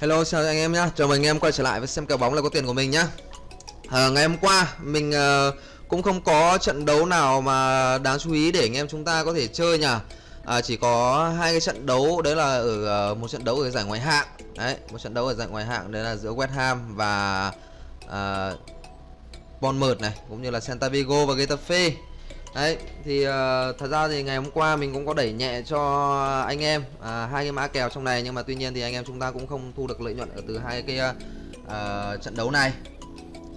Hello chào anh em nhá, chào mừng anh em quay trở lại với xem kèo bóng là có tiền của mình nhá. À, Ngày hôm qua mình uh, cũng không có trận đấu nào mà đáng chú ý để anh em chúng ta có thể chơi nhỉ. À, Chỉ có hai cái trận đấu đấy là ở uh, một trận đấu ở giải ngoại hạng. Đấy, một trận đấu ở giải ngoại hạng đấy là giữa West Ham và uh, Bournemouth này Cũng như là Santa Vigo và Getafe. Đấy, thì uh, thật ra thì ngày hôm qua mình cũng có đẩy nhẹ cho anh em uh, hai cái mã kèo trong này nhưng mà tuy nhiên thì anh em chúng ta cũng không thu được lợi nhuận ở từ hai cái uh, trận đấu này.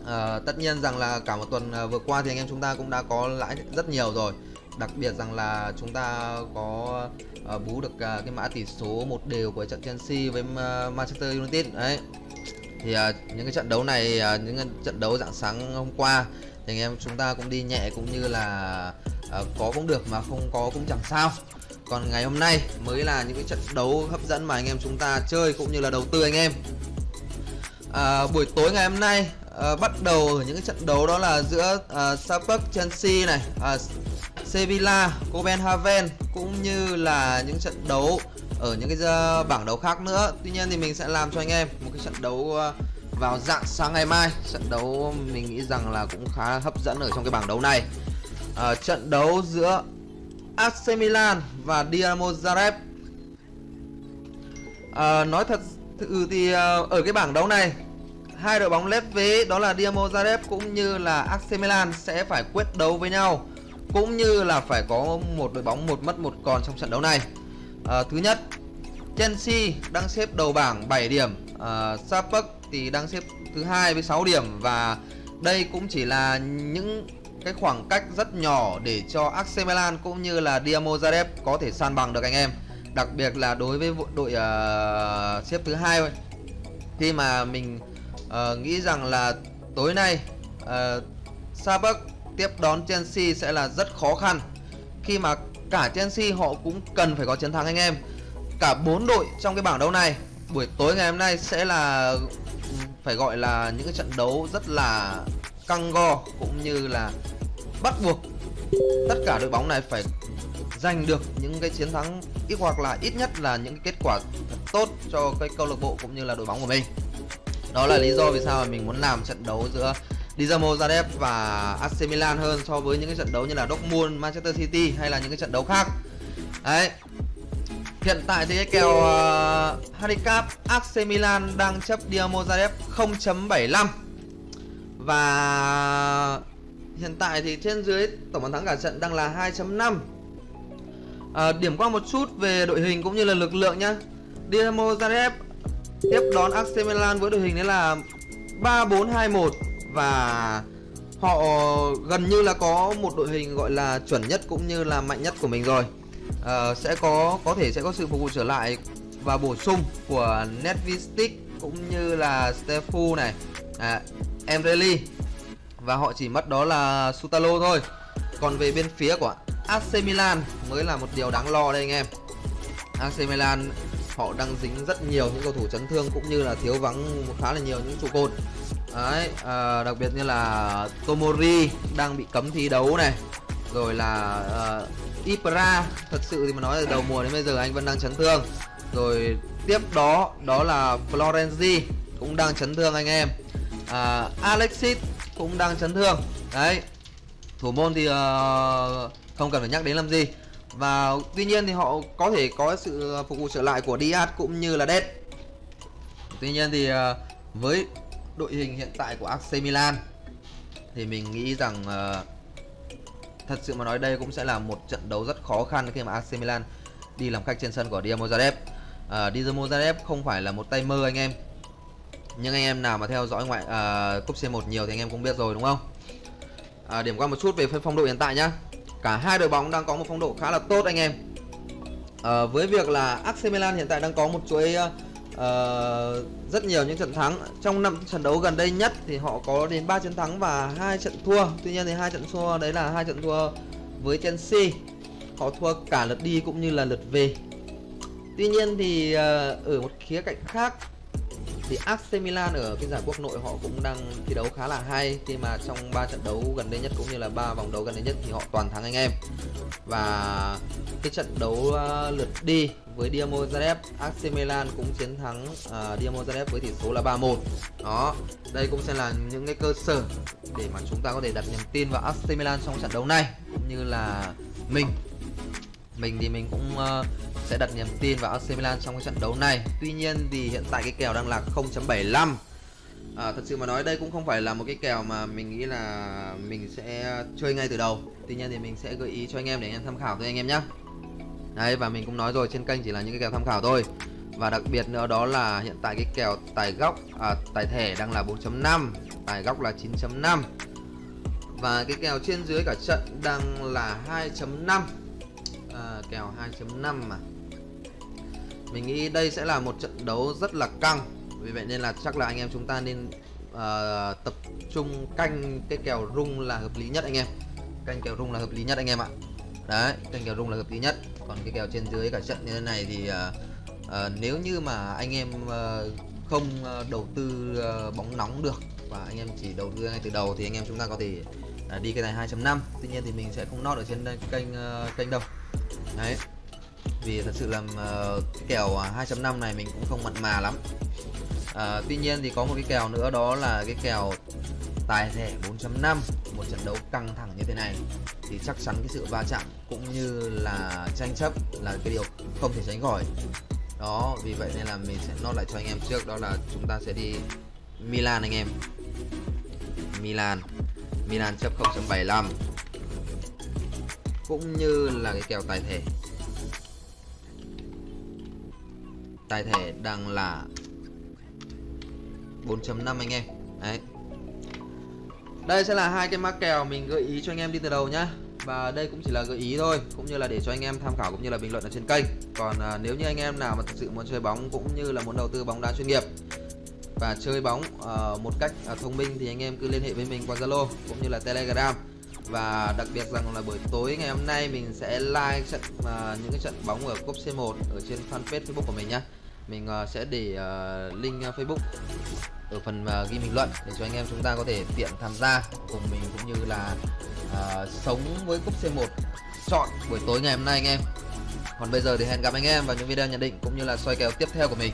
Uh, tất nhiên rằng là cả một tuần uh, vừa qua thì anh em chúng ta cũng đã có lãi rất nhiều rồi. Đặc biệt rằng là chúng ta có uh, bú được uh, cái mã tỷ số một đều của trận Chelsea với uh, Manchester United đấy. Thì uh, những cái trận đấu này uh, những cái trận đấu dạng sáng hôm qua thì anh em chúng ta cũng đi nhẹ cũng như là uh, có cũng được mà không có cũng chẳng sao. Còn ngày hôm nay mới là những cái trận đấu hấp dẫn mà anh em chúng ta chơi cũng như là đầu tư anh em. À, buổi tối ngày hôm nay à, bắt đầu ở những cái trận đấu đó là giữa à, Sapak Chelsea này à, Sevilla Copenhagen cũng như là những trận đấu ở những cái bảng đấu khác nữa. Tuy nhiên thì mình sẽ làm cho anh em một cái trận đấu vào dạng sáng ngày mai. Trận đấu mình nghĩ rằng là cũng khá hấp dẫn ở trong cái bảng đấu này. À, trận đấu giữa AC Milan và Dinamo Zagreb. À, nói thật sự thì ờ, ở cái bảng đấu này hai đội bóng lép vế đó là Dinamo Zagreb cũng như là AC Milan sẽ phải quyết đấu với nhau cũng như là phải có một đội bóng một mất một còn trong trận đấu này. À, thứ nhất Chelsea đang xếp đầu bảng 7 điểm. À, Spurs thì đang xếp thứ hai với 6 điểm và đây cũng chỉ là những cái khoảng cách rất nhỏ để cho AC Milan cũng như là Dinamo Zagreb có thể san bằng được anh em. Đặc biệt là đối với đội uh, xếp thứ hai thôi. Khi mà mình uh, nghĩ rằng là tối nay ờ, uh, Sabak tiếp đón Chelsea sẽ là rất khó khăn khi mà cả Chelsea họ cũng cần phải có chiến thắng anh em. Cả bốn đội trong cái bảng đấu này buổi tối ngày hôm nay sẽ là phải gọi là những cái trận đấu rất là căng go cũng như là bắt buộc tất cả đội bóng này phải giành được những cái chiến thắng ít hoặc là ít nhất là những cái kết quả thật tốt cho cái câu lạc bộ cũng như là đội bóng của mình. Đó là lý do vì sao mà mình muốn làm trận đấu giữa Dinamo Zagreb và AC Milan hơn so với những cái trận đấu như là Dortmund, Manchester City hay là những cái trận đấu khác. Đấy Hiện tại thì cái kèo ờ, uh, handicap AC Milan đang chấp Dinamo Zagreb 0.75 và hiện tại thì trên dưới tổng bàn thắng cả trận đang là 2.5 à, ờ, điểm qua một chút về đội hình cũng như là lực lượng nhá. Dinamo Zagreb tiếp đón AC Milan với đội hình đấy là 3-4-2-1 và họ gần như là có một đội hình gọi là chuẩn nhất cũng như là mạnh nhất của mình rồi uh, sẽ có có thể sẽ có sự phục vụ trở lại và bổ sung của Netvistic cũng như là Stefu này. À, Emreli và họ chỉ mất đó là Sutalo thôi. Còn về bên phía của AC Milan mới là một điều đáng lo đây anh em. AC Milan họ đang dính rất nhiều những cầu thủ chấn thương cũng như là thiếu vắng khá là nhiều những trụ cột. Đấy à, đặc biệt như là Tomori đang bị cấm thi đấu này rồi là ờ, uh, Ibra thật sự thì mà nói từ đầu mùa đến bây giờ anh vẫn đang chấn thương. Rồi tiếp đó đó là Florenzi cũng đang chấn thương anh em. Uh, Alexis cũng đang chấn thương. Đấy thủ môn thì uh, không cần phải nhắc đến làm gì. Và tuy nhiên thì họ có thể có sự phục vụ trở lại của Diaz cũng như là Dead tuy nhiên thì uh, với đội hình hiện tại của AC Milan thì mình nghĩ rằng uh, thật sự mà nói đây cũng sẽ là một trận đấu rất khó khăn khi mà AC Milan đi làm khách trên sân của Dinamo Zagreb. À, Dinamo Zagreb không phải là một tay mơ anh em. Nhưng anh em nào mà theo dõi ngoại à, cúp C1 nhiều thì anh em cũng biết rồi đúng không? À, điểm qua một chút về phong độ hiện tại nhá. Cả hai đội bóng đang có một phong độ khá là tốt anh em. À, với việc là AC Milan hiện tại đang có một chuỗi uh, uh, rất nhiều những trận thắng. Trong năm trận đấu gần đây nhất thì họ có đến 3 trận thắng và hai trận thua. Tuy nhiên thì hai trận thua đấy là hai trận thua với Chelsea. Họ thua cả lượt đi cũng như là lượt về. Tuy nhiên thì uh, ở một khía cạnh khác thì AC Milan ở cái giải quốc nội họ cũng đang thi đấu khá là hay. Khi mà trong 3 trận đấu gần đây nhất cũng như là ba vòng đấu gần đây nhất thì họ toàn thắng anh em. Và cái trận đấu uh, lượt đi với Dinamo Zagreb, AC Milan cũng chiến thắng à, uh, Dinamo Zagreb với tỷ số là 3-1. Đó, đây cũng sẽ là những cái cơ sở để mà chúng ta có thể đặt niềm tin vào AC Milan trong trận đấu này cũng như là mình mình thì mình cũng uh, sẽ đặt niềm tin vào AC Milan trong cái trận đấu này. Tuy nhiên thì hiện tại cái kèo đang là 0.75 à, thật sự mà nói đây cũng không phải là một cái kèo mà mình nghĩ là mình sẽ chơi ngay từ đầu tuy nhiên thì mình sẽ gợi ý cho anh em để anh em tham khảo thôi anh em nhé đấy và mình cũng nói rồi trên kênh chỉ là những cái kèo tham khảo thôi. Và đặc biệt nữa đó là hiện tại cái kèo tài góc à, tài thẻ đang là 4.5 tài góc là 9.5 và cái kèo trên dưới cả trận đang là 2.5 à, kèo 2.5 mà. Mình nghĩ đây sẽ là một trận đấu rất là căng. Vì vậy nên là chắc là anh em chúng ta nên uh, tập trung canh cái kèo rung là hợp lý nhất anh em. Canh kèo rung là hợp lý nhất anh em ạ. Đấy canh kèo rung là hợp lý nhất còn cái kèo trên dưới cả trận như thế này thì uh, uh, nếu như mà anh em uh, không uh, đầu tư uh, bóng nóng được và anh em chỉ đầu tư ngay từ đầu thì anh em chúng ta có thể uh, đi cái này 2.5 tuy nhiên thì mình sẽ không nót ở trên kênh uh, kênh đâu. Đấy. Vì thật sự là uh, cái kèo 2.5 này mình cũng không mặn mà lắm à, tuy nhiên thì có một cái kèo nữa đó là cái kèo tài thẻ 4.5 một trận đấu căng thẳng như thế này. Thì chắc chắn cái sự va chạm cũng như là tranh chấp là cái điều không thể tránh khỏi. Đó vì vậy nên là mình sẽ nốt lại cho anh em trước đó là chúng ta sẽ đi Milan anh em. Milan Milan chấp 0.75 cũng như là cái kèo tài thẻ. Tài thẻ đang là 4.5 anh em. Đấy. Đây sẽ là hai cái mã kèo mình gợi ý cho anh em đi từ đầu nhá. Và đây cũng chỉ là gợi ý thôi cũng như là để cho anh em tham khảo cũng như là bình luận ở trên kênh. Còn à, nếu như anh em nào mà thực sự muốn chơi bóng cũng như là muốn đầu tư bóng đá chuyên nghiệp và chơi bóng uh, một cách uh, thông minh thì anh em cứ liên hệ với mình qua Zalo cũng như là Telegram. Và đặc biệt rằng là buổi tối ngày hôm nay mình sẽ like trận uh, những cái trận bóng ở cúp C1 ở trên fanpage Facebook của mình nhá mình uh, sẽ để uh, link uh, Facebook ở phần uh, ghi bình luận để cho anh em chúng ta có thể tiện tham gia cùng mình cũng như là uh, sống với cúp C1 chọn buổi tối ngày hôm nay anh em. Còn bây giờ thì hẹn gặp anh em vào những video nhận định cũng như là soi kèo tiếp theo của mình.